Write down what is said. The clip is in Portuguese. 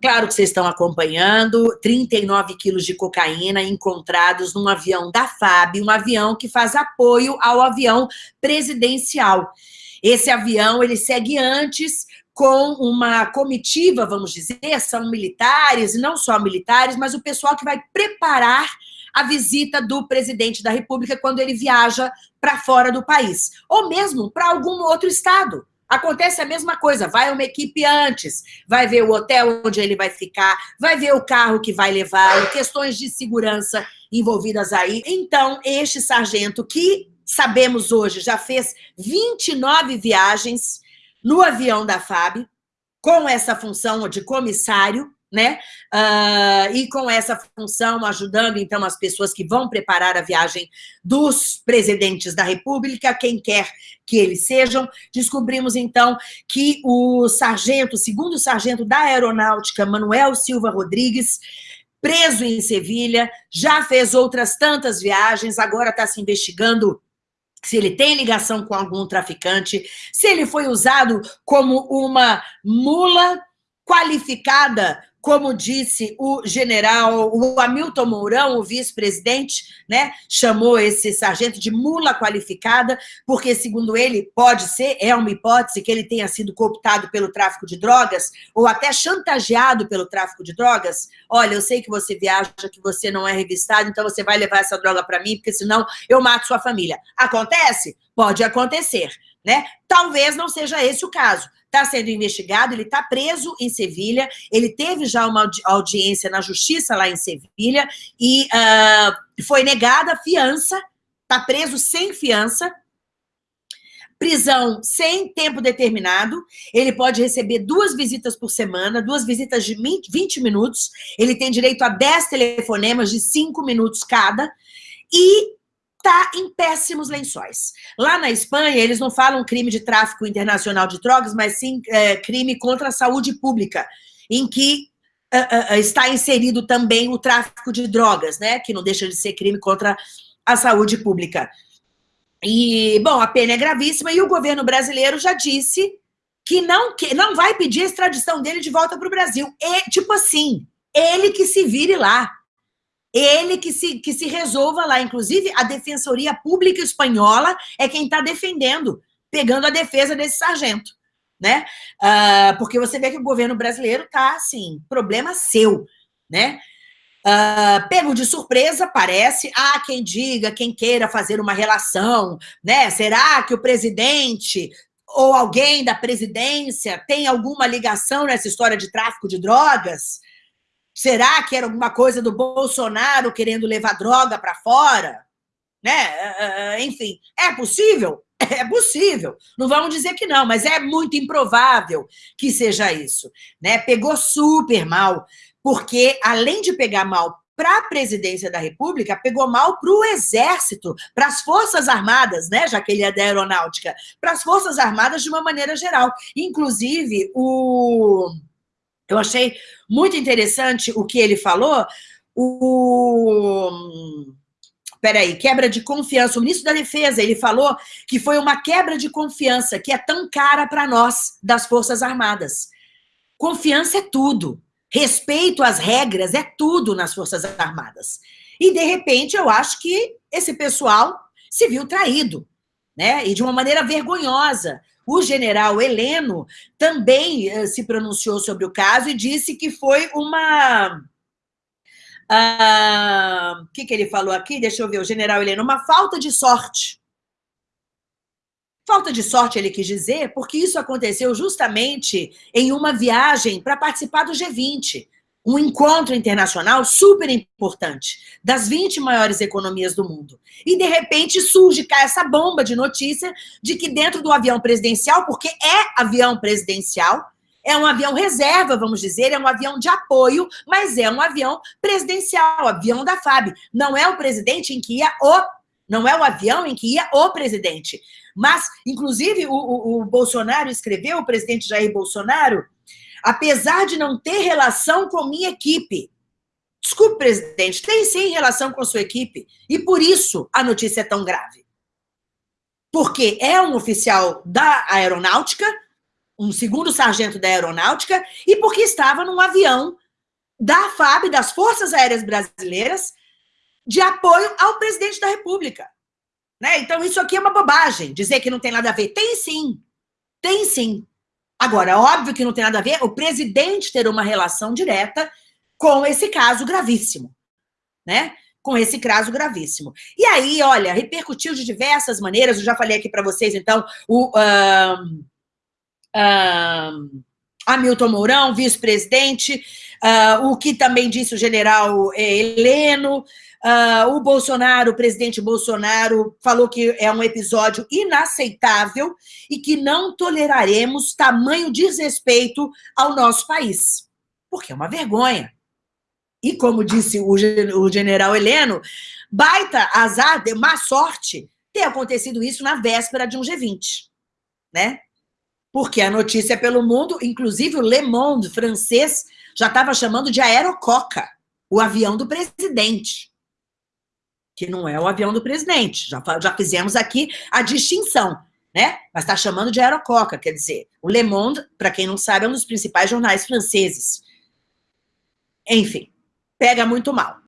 Claro que vocês estão acompanhando, 39 quilos de cocaína encontrados num avião da FAB, um avião que faz apoio ao avião presidencial. Esse avião, ele segue antes com uma comitiva, vamos dizer, são militares, não só militares, mas o pessoal que vai preparar a visita do presidente da República quando ele viaja para fora do país, ou mesmo para algum outro estado. Acontece a mesma coisa, vai uma equipe antes, vai ver o hotel onde ele vai ficar, vai ver o carro que vai levar, questões de segurança envolvidas aí. Então, este sargento que sabemos hoje já fez 29 viagens no avião da FAB, com essa função de comissário, né? Uh, e com essa função, ajudando, então, as pessoas que vão preparar a viagem dos presidentes da República, quem quer que eles sejam. Descobrimos, então, que o sargento, segundo sargento da Aeronáutica, Manuel Silva Rodrigues, preso em Sevilha, já fez outras tantas viagens, agora está se investigando se ele tem ligação com algum traficante, se ele foi usado como uma mula qualificada como disse o general, o Hamilton Mourão, o vice-presidente, né, chamou esse sargento de mula qualificada, porque, segundo ele, pode ser, é uma hipótese que ele tenha sido cooptado pelo tráfico de drogas, ou até chantageado pelo tráfico de drogas. Olha, eu sei que você viaja, que você não é revistado, então você vai levar essa droga para mim, porque senão eu mato sua família. Acontece? Pode acontecer, né? Talvez não seja esse o caso está sendo investigado, ele está preso em Sevilha, ele teve já uma audiência na justiça lá em Sevilha e uh, foi negada a fiança, está preso sem fiança, prisão sem tempo determinado, ele pode receber duas visitas por semana, duas visitas de 20 minutos, ele tem direito a 10 telefonemas de 5 minutos cada, e está em péssimos lençóis. Lá na Espanha, eles não falam crime de tráfico internacional de drogas, mas sim é, crime contra a saúde pública, em que uh, uh, está inserido também o tráfico de drogas, né? Que não deixa de ser crime contra a saúde pública. E, bom, a pena é gravíssima e o governo brasileiro já disse que não, que não vai pedir a extradição dele de volta para o Brasil. E, tipo assim, ele que se vire lá ele que se, que se resolva lá. Inclusive, a Defensoria Pública Espanhola é quem está defendendo, pegando a defesa desse sargento. Né? Uh, porque você vê que o governo brasileiro está, assim, problema seu, né? Uh, pego de surpresa, parece, há quem diga, quem queira fazer uma relação, né? Será que o presidente ou alguém da presidência tem alguma ligação nessa história de tráfico de drogas? Será que era alguma coisa do Bolsonaro querendo levar droga para fora? Né? É, é, é, enfim, é possível? É possível. Não vamos dizer que não, mas é muito improvável que seja isso. Né? Pegou super mal, porque além de pegar mal para a presidência da República, pegou mal para o Exército, para as Forças Armadas, né? já que ele é da Aeronáutica, para as Forças Armadas de uma maneira geral. Inclusive, o eu achei muito interessante o que ele falou. O... Peraí, quebra de confiança. O ministro da Defesa, ele falou que foi uma quebra de confiança que é tão cara para nós, das Forças Armadas. Confiança é tudo. Respeito às regras é tudo nas Forças Armadas. E, de repente, eu acho que esse pessoal se viu traído, né? E de uma maneira vergonhosa. O general Heleno também uh, se pronunciou sobre o caso e disse que foi uma... O uh, que, que ele falou aqui? Deixa eu ver, o general Heleno. Uma falta de sorte. Falta de sorte, ele quis dizer, porque isso aconteceu justamente em uma viagem para participar do G20 um encontro internacional super importante, das 20 maiores economias do mundo. E, de repente, surge cá essa bomba de notícia de que dentro do avião presidencial, porque é avião presidencial, é um avião reserva, vamos dizer, é um avião de apoio, mas é um avião presidencial, avião da FAB. Não é o presidente em que ia o... Não é o avião em que ia o presidente. Mas, inclusive, o, o, o Bolsonaro escreveu, o presidente Jair Bolsonaro, apesar de não ter relação com minha equipe. Desculpe, presidente, tem sim relação com sua equipe. E por isso a notícia é tão grave. Porque é um oficial da aeronáutica, um segundo sargento da aeronáutica, e porque estava num avião da FAB, das Forças Aéreas Brasileiras, de apoio ao presidente da República. Né? Então, isso aqui é uma bobagem, dizer que não tem nada a ver. Tem sim, tem sim. Agora, óbvio que não tem nada a ver o presidente ter uma relação direta com esse caso gravíssimo, né? Com esse caso gravíssimo. E aí, olha, repercutiu de diversas maneiras, eu já falei aqui para vocês, então, o um, um, Hamilton Mourão, vice-presidente, uh, o que também disse o general eh, Heleno, Uh, o Bolsonaro, o presidente Bolsonaro, falou que é um episódio inaceitável e que não toleraremos tamanho desrespeito ao nosso país. Porque é uma vergonha. E como disse o, o general Heleno, baita azar, má sorte ter acontecido isso na véspera de um G20, né? Porque a notícia pelo mundo, inclusive o Le Monde francês, já estava chamando de aerococa, o avião do presidente que não é o avião do presidente. Já, já fizemos aqui a distinção, né? Mas está chamando de aerococa, quer dizer, o Le Monde, para quem não sabe, é um dos principais jornais franceses. Enfim, pega muito mal.